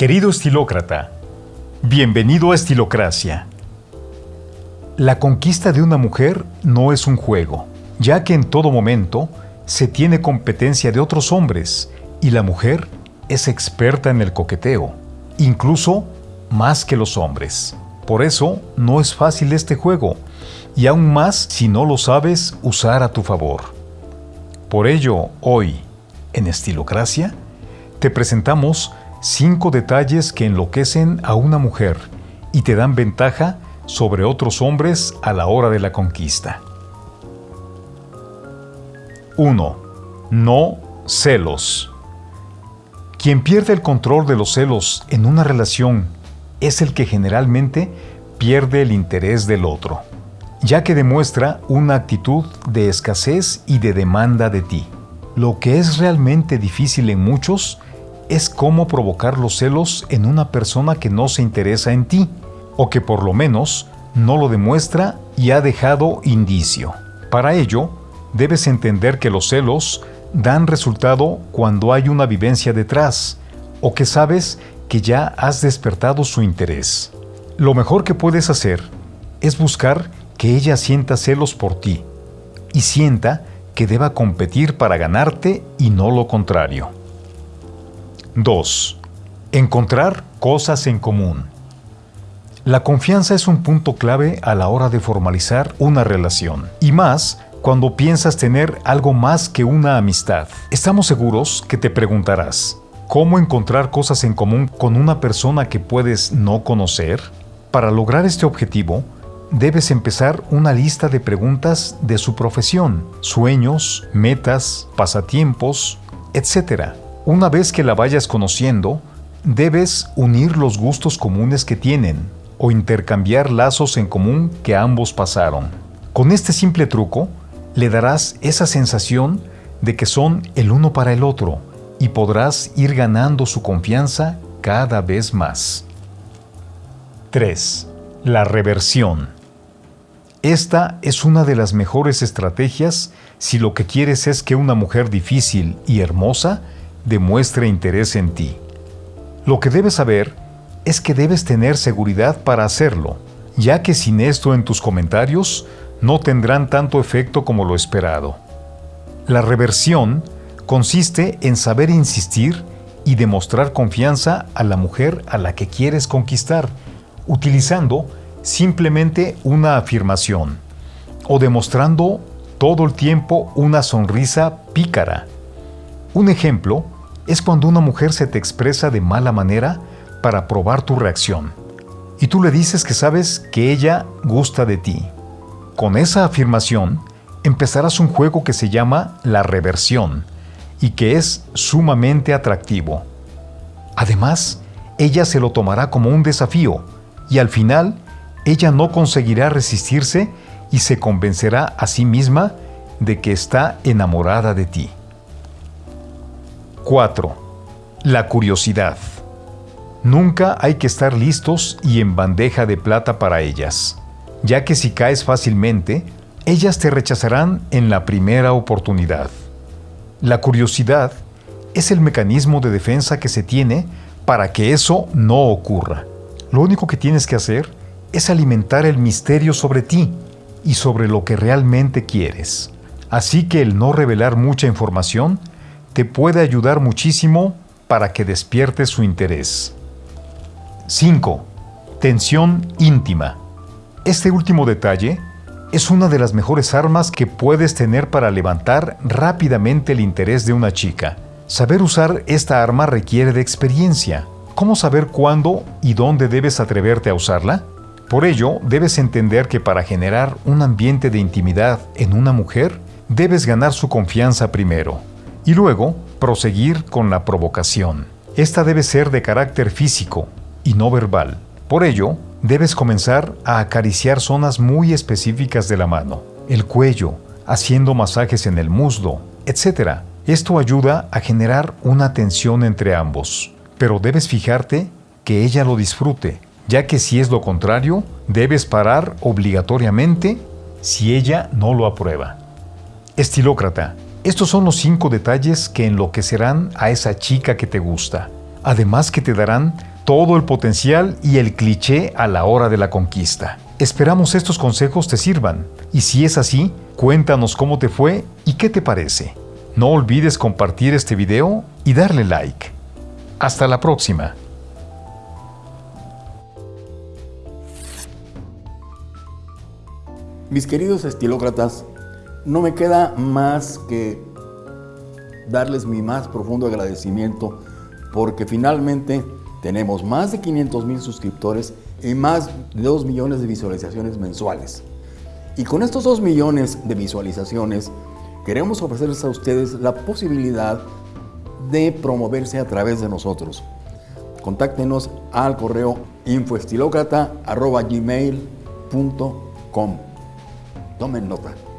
Querido estilócrata, bienvenido a Estilocracia. La conquista de una mujer no es un juego, ya que en todo momento se tiene competencia de otros hombres y la mujer es experta en el coqueteo, incluso más que los hombres. Por eso no es fácil este juego, y aún más si no lo sabes usar a tu favor. Por ello, hoy, en Estilocracia, te presentamos cinco detalles que enloquecen a una mujer y te dan ventaja sobre otros hombres a la hora de la conquista. 1. No celos. Quien pierde el control de los celos en una relación es el que generalmente pierde el interés del otro, ya que demuestra una actitud de escasez y de demanda de ti. Lo que es realmente difícil en muchos es cómo provocar los celos en una persona que no se interesa en ti, o que por lo menos no lo demuestra y ha dejado indicio. Para ello, debes entender que los celos dan resultado cuando hay una vivencia detrás, o que sabes que ya has despertado su interés. Lo mejor que puedes hacer es buscar que ella sienta celos por ti, y sienta que deba competir para ganarte y no lo contrario. 2. Encontrar cosas en común. La confianza es un punto clave a la hora de formalizar una relación, y más cuando piensas tener algo más que una amistad. Estamos seguros que te preguntarás, ¿cómo encontrar cosas en común con una persona que puedes no conocer? Para lograr este objetivo, debes empezar una lista de preguntas de su profesión, sueños, metas, pasatiempos, etc. Una vez que la vayas conociendo, debes unir los gustos comunes que tienen o intercambiar lazos en común que ambos pasaron. Con este simple truco, le darás esa sensación de que son el uno para el otro y podrás ir ganando su confianza cada vez más. 3. La reversión. Esta es una de las mejores estrategias si lo que quieres es que una mujer difícil y hermosa demuestre interés en ti. Lo que debes saber es que debes tener seguridad para hacerlo, ya que sin esto en tus comentarios no tendrán tanto efecto como lo esperado. La reversión consiste en saber insistir y demostrar confianza a la mujer a la que quieres conquistar, utilizando simplemente una afirmación o demostrando todo el tiempo una sonrisa pícara un ejemplo es cuando una mujer se te expresa de mala manera para probar tu reacción y tú le dices que sabes que ella gusta de ti. Con esa afirmación empezarás un juego que se llama la reversión y que es sumamente atractivo. Además, ella se lo tomará como un desafío y al final ella no conseguirá resistirse y se convencerá a sí misma de que está enamorada de ti. 4. La curiosidad. Nunca hay que estar listos y en bandeja de plata para ellas, ya que si caes fácilmente, ellas te rechazarán en la primera oportunidad. La curiosidad es el mecanismo de defensa que se tiene para que eso no ocurra. Lo único que tienes que hacer es alimentar el misterio sobre ti y sobre lo que realmente quieres. Así que el no revelar mucha información te puede ayudar muchísimo para que despiertes su interés. 5. Tensión íntima. Este último detalle es una de las mejores armas que puedes tener para levantar rápidamente el interés de una chica. Saber usar esta arma requiere de experiencia. ¿Cómo saber cuándo y dónde debes atreverte a usarla? Por ello, debes entender que para generar un ambiente de intimidad en una mujer, debes ganar su confianza primero y luego proseguir con la provocación. Esta debe ser de carácter físico y no verbal. Por ello, debes comenzar a acariciar zonas muy específicas de la mano, el cuello, haciendo masajes en el muslo, etc. Esto ayuda a generar una tensión entre ambos, pero debes fijarte que ella lo disfrute, ya que si es lo contrario, debes parar obligatoriamente si ella no lo aprueba. Estilócrata, estos son los cinco detalles que enloquecerán a esa chica que te gusta, además que te darán todo el potencial y el cliché a la hora de la conquista. Esperamos estos consejos te sirvan y si es así, cuéntanos cómo te fue y qué te parece. No olvides compartir este video y darle like. Hasta la próxima. Mis queridos estilócratas, no me queda más que darles mi más profundo agradecimiento porque finalmente tenemos más de 500 mil suscriptores y más de 2 millones de visualizaciones mensuales. Y con estos 2 millones de visualizaciones, queremos ofrecerles a ustedes la posibilidad de promoverse a través de nosotros. Contáctenos al correo infoestilocrata.gmail.com Tomen nota.